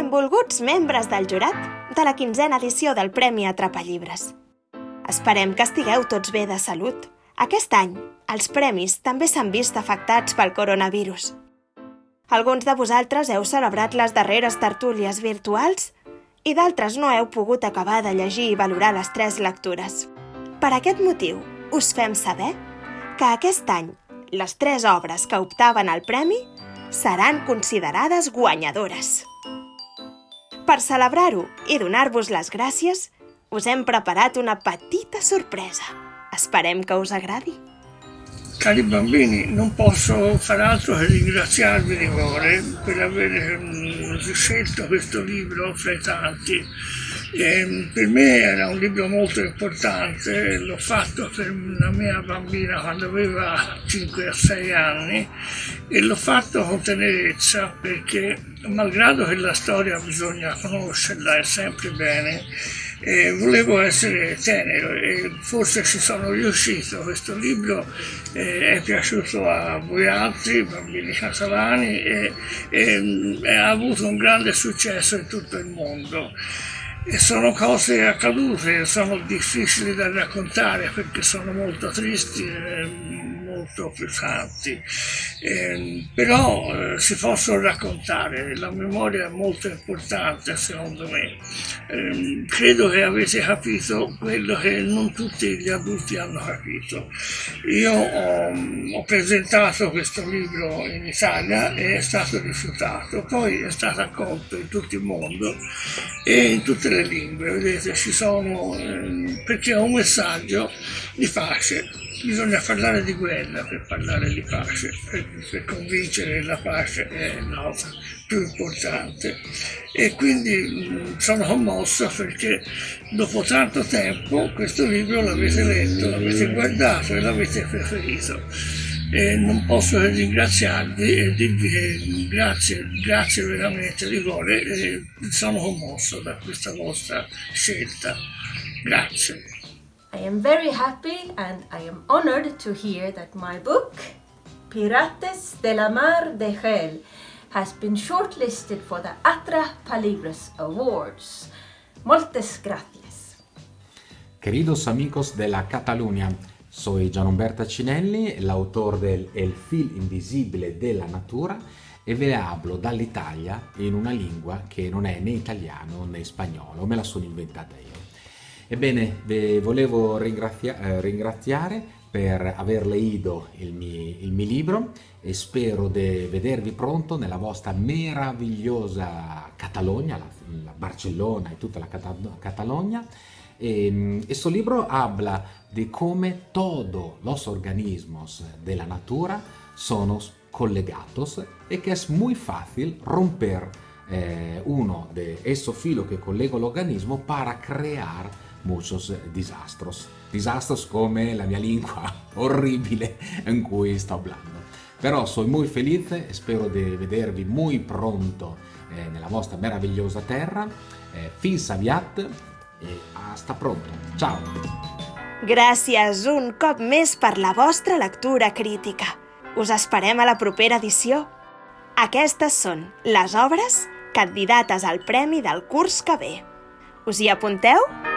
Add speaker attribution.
Speaker 1: Benvolguts membres del jurat de la quinzena edició del Premi Atrapallibres. Esperem que estigueu tots bé de salut. Aquest any, els premis també s'han vist afectats pel coronavirus. Alguns de vosaltres heu celebrat les darreres tertúlies virtuals i d'altres no heu pogut acabar de llegir i valorar les tres lectures. Per aquest motiu, us fem saber que aquest any les tres obres que optaven al premi seran considerades guanyadores. Per celebrar-ho i donar-vos les gràcies, us hem preparat una petita sorpresa. Esperem que us agradi.
Speaker 2: Cari bambini, non posso far altro che ringraziarvi di cuore per aver mm, scelto questo libro fra i tanti. E per me era un libro molto importante, l'ho fatto per una mia bambina quando aveva 5-6 anni e l'ho fatto con tenerezza perché malgrado che la storia bisogna conoscerla e sempre bene, eh, volevo essere tenero e forse ci sono riuscito. Questo libro eh, è piaciuto a voi altri, bambini catalani, e, e, e ha avuto un grande successo in tutto il mondo. E sono cose accadute, sono difficili da raccontare perché sono molto tristi. Eh, molto pesanti, eh, però eh, si possono raccontare, la memoria è molto importante secondo me. Eh, credo che avete capito quello che non tutti gli adulti hanno capito. Io ho, ho presentato questo libro in Italia e è stato rifiutato, poi è stato accolto in tutto il mondo e in tutte le lingue, vedete ci sono, ehm, perché è un messaggio di pace bisogna parlare di guerra per parlare di pace, per, convincere la pace è la cosa più importante. E quindi mh, sono commosso perché dopo tanto tempo questo libro l'avete letto, l'avete guardato e l'avete preferito. E non posso che ringraziarvi e dirvi grazie, grazie veramente di cuore sono commosso da questa vostra scelta. Grazie.
Speaker 3: I am very happy and I am honored to hear that my book, Pirates de la Mar de Gel, has been shortlisted for the Atra Palibres Awards. Moltes gracias.
Speaker 4: Queridos amigos de la Cataluña, soy Gianumberto Cinelli, el autor del El fil invisibile della natura e ve ne hablo dall'Italia in una lingua che non è né italiano né spagnolo, me la sono inventata io. Ebbene, vi volevo ringrazia eh, ringraziare per aver leído il mio, il mio libro e spero di vedervi pronto nella vostra meravigliosa Catalogna, la, la Barcellona e tutta la Catalogna. E, questo libro habla di come todos los organismos de la natura sono collegados e che è molto facile romper eh, uno de esos filos que collega l'organismo para crear muchos disastros. Disastros come la mia lingua orribile in cui sto parlando. Però sono molto felice e spero di vedervi molto pronto eh, nella vostra meravigliosa terra. Eh, fins aviat e hasta pronto. Ciao!
Speaker 1: Gràcies un cop més per la vostra lectura crítica. Us esperem a la propera edició. Aquestes són les obres candidates al premi del curs que ve. Us hi apunteu?